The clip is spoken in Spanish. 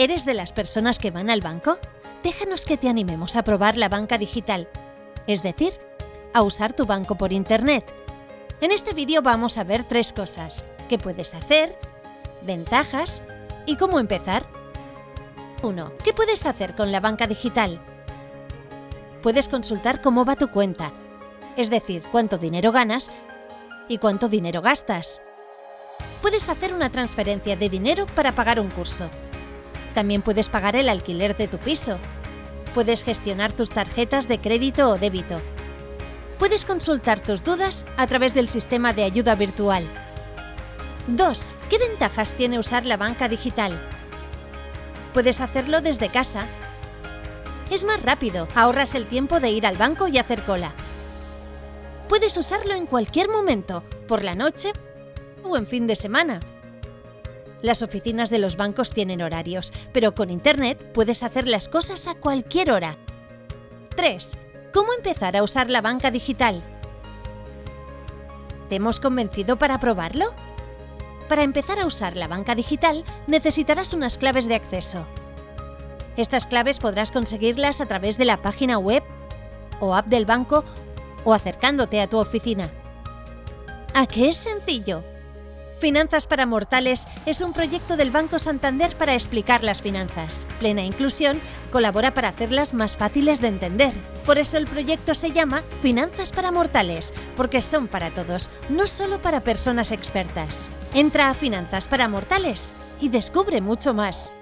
¿Eres de las personas que van al banco? Déjanos que te animemos a probar la banca digital, es decir, a usar tu banco por Internet. En este vídeo vamos a ver tres cosas, qué puedes hacer, ventajas y cómo empezar. 1. ¿Qué puedes hacer con la banca digital? Puedes consultar cómo va tu cuenta, es decir, cuánto dinero ganas y cuánto dinero gastas. Puedes hacer una transferencia de dinero para pagar un curso. También puedes pagar el alquiler de tu piso. Puedes gestionar tus tarjetas de crédito o débito. Puedes consultar tus dudas a través del sistema de ayuda virtual. 2. ¿Qué ventajas tiene usar la banca digital? Puedes hacerlo desde casa. Es más rápido, ahorras el tiempo de ir al banco y hacer cola. Puedes usarlo en cualquier momento, por la noche o en fin de semana. Las oficinas de los bancos tienen horarios, pero con Internet puedes hacer las cosas a cualquier hora. 3. ¿Cómo empezar a usar la banca digital? ¿Te hemos convencido para probarlo? Para empezar a usar la banca digital necesitarás unas claves de acceso. Estas claves podrás conseguirlas a través de la página web o app del banco o acercándote a tu oficina. ¿A qué es sencillo? Finanzas para Mortales es un proyecto del Banco Santander para explicar las finanzas. Plena Inclusión colabora para hacerlas más fáciles de entender. Por eso el proyecto se llama Finanzas para Mortales, porque son para todos, no solo para personas expertas. Entra a Finanzas para Mortales y descubre mucho más.